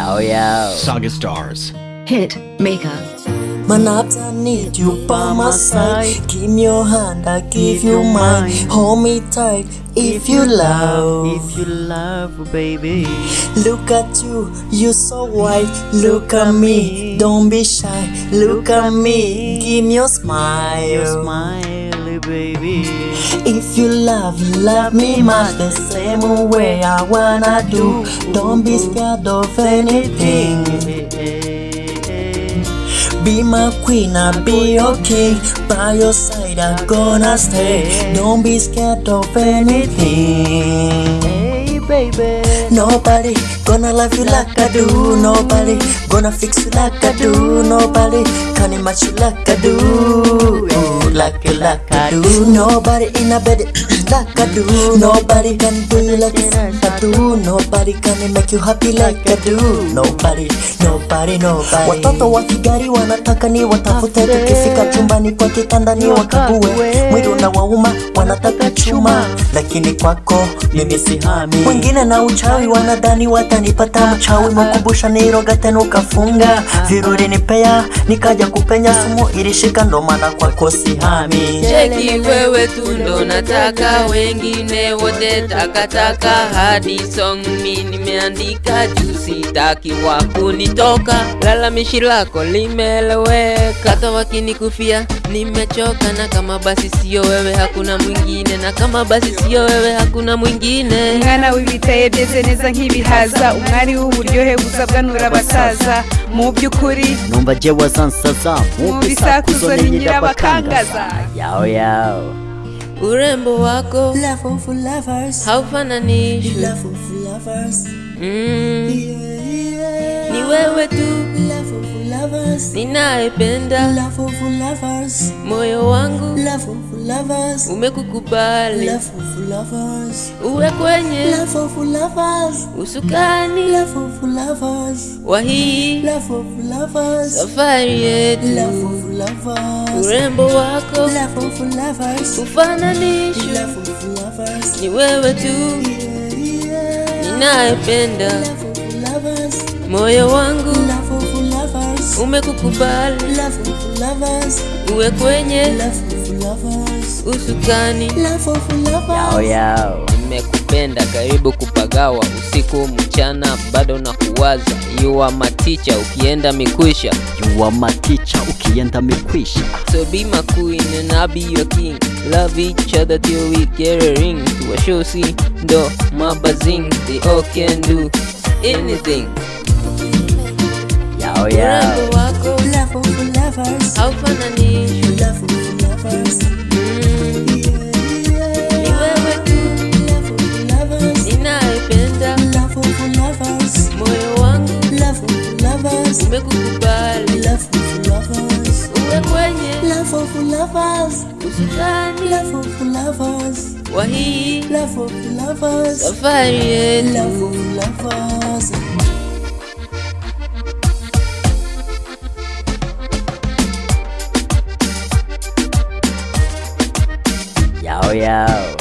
Yo, yo. Saga Stars. Hit maker. Man, I need you by my side. Give me your hand, I give you mine. Hold me tight if you love. If you love, oh, baby. Look at you, you so white. Look at me, don't be shy. Look at me, give me your smile. Your Smile, baby. If you love, love me much the same way I wanna do. Don't be scared of anything. Be my queen, I'll be your king. By your side, I'm gonna stay. Don't be scared of anything. Hey, baby. Nobody gonna love you like I do. Nobody gonna fix you like I do. Nobody can match you like I do. Like you like I do. Nobody in a bed like I do. Nobody can do you like I do. Nobody can make you happy like I do. Nobody, nobody, nobody. Watoto wa Kigari wanataka ni watafute, tukifika chumbani kwa kitanda ni wakague. Mwili unawauma wanataka chuma, lakini kwako mimi sihami. Wengine na uchawi wanadhani watanipata mchawi, mkumbusha niroga tena ukafunga viruri nipea, nikaja kupenya sumu ilishika, ndo maana kwako sihami. Cheki wewe tu ndo nataka, wengine wote takataka. Hadi song mi nimeandika juu sitaki wa kunitoka. Lalamishi lako limeeleweka, hata wakinikufia nimechoka. Na kama basi sio wewe hakuna mwingine, na kama basi sio wewe hakuna mwingine. umwana w'ibitaye byeze neza nk'ibihaza umwari w'uburyohe buzabwanura abasaza mu by'ukuri numva je wazansaza mu bisakuzo ni nyirabakangaza yao yao. Urembo wako. Love of lovers, haufananishwi, love of lovers, mm, yeah, yeah. ni wewe tu ninayependa love of lovers, moyo wangu love of lovers, umekukubali love of lovers, uwe kwenye love of lovers, usukani love of lovers, wa hii love of lovers, safari yetu. love of lovers, Urembo wako love of lovers, ufananishwi, love of lovers, ni wewe tu ninayependa Love of lovers, moyo wangu umekukubali love of lovers, uwe kwenye love of lovers, usukani. love of Yo, lovers. yo. Nimekupenda karibu kupagawa usiku mchana, bado na kuwaza yuwa maticha my teacher, ukienda mikwisha yuwa maticha my teacher, ukienda mikwisha. So be my queen and I'll be your king. Love each other till we get a ring. tuwashosi ndo mabazing. They all can do anything. Mm, yeah, Ni wewe tu love of lovers, ninayependa love of lovers, moyo wangu love of lovers, umekukubali love of lovers, uwe kwenye love of lovers, usukani love of lovers, wa hii love of lovers, safari yetu. love of lovers. Oh, yo.